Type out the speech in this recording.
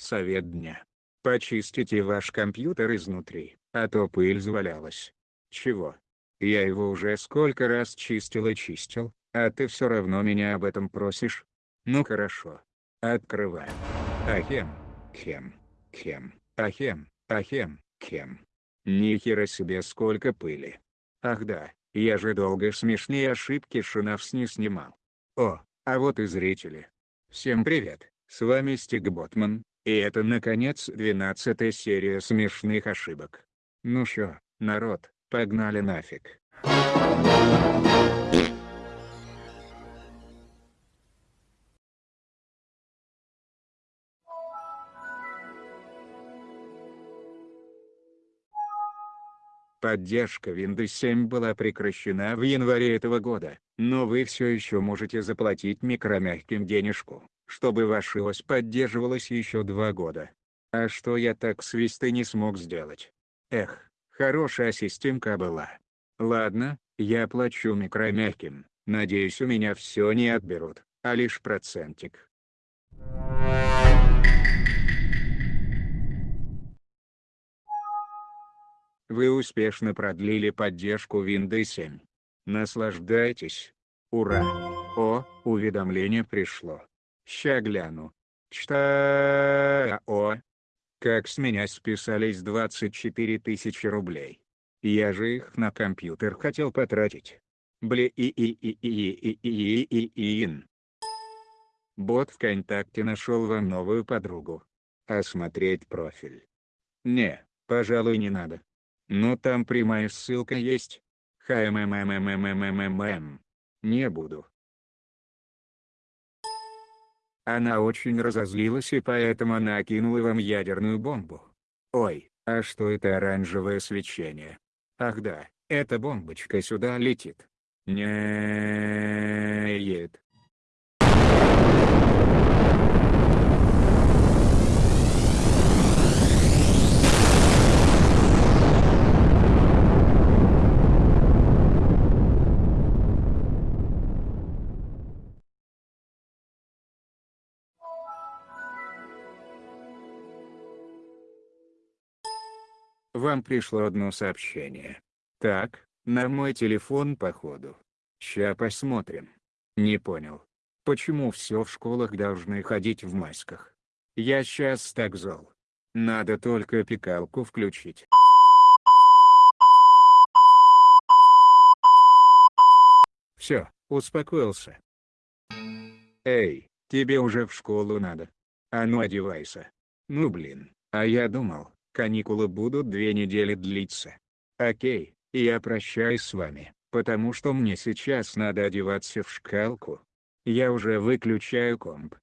Совет дня. Почистите ваш компьютер изнутри, а то пыль завалялась. Чего? Я его уже сколько раз чистил и чистил, а ты все равно меня об этом просишь? Ну хорошо. Открываем. Ахем. Хем. Хем. Ахем. Ахем. Хем. Нихера себе сколько пыли. Ах да, я же долго смешные ошибки Шинавс не снимал. О, а вот и зрители. Всем привет, с вами Стиг Ботман, и это наконец 12 серия смешных ошибок. Ну шо, народ, погнали нафиг. Поддержка Windows 7 была прекращена в январе этого года, но вы все еще можете заплатить микромягким денежку, чтобы ваш ОС поддерживалась еще два года. А что я так свисты не смог сделать? Эх, хорошая системка была. Ладно, я плачу микромягким, надеюсь у меня все не отберут, а лишь процентик. Вы успешно продлили поддержку Windows 7. Наслаждайтесь. Ура! О, уведомление пришло. Ща гляну. Чта... О! Как с меня списались 24 тысячи рублей. Я же их на компьютер хотел потратить. Бле и и и и и и и и ин. Бот ВКонтакте нашел вам новую подругу. Осмотреть профиль. Не, пожалуй не надо. Но там прямая ссылка есть. ХММММММММ. Не буду. Она очень разозлилась и поэтому накинула вам ядерную бомбу. Ой, а что это оранжевое свечение? Ах да, эта бомбочка сюда летит. Нет. Вам пришло одно сообщение. Так, на мой телефон походу. Ща посмотрим. Не понял. Почему все в школах должны ходить в масках? Я сейчас так зол. Надо только пикалку включить. Все, успокоился. Эй, тебе уже в школу надо. А ну одевайся. Ну блин, а я думал, каникулы будут две недели длиться. Окей, я прощаюсь с вами, потому что мне сейчас надо одеваться в шкалку. Я уже выключаю комп.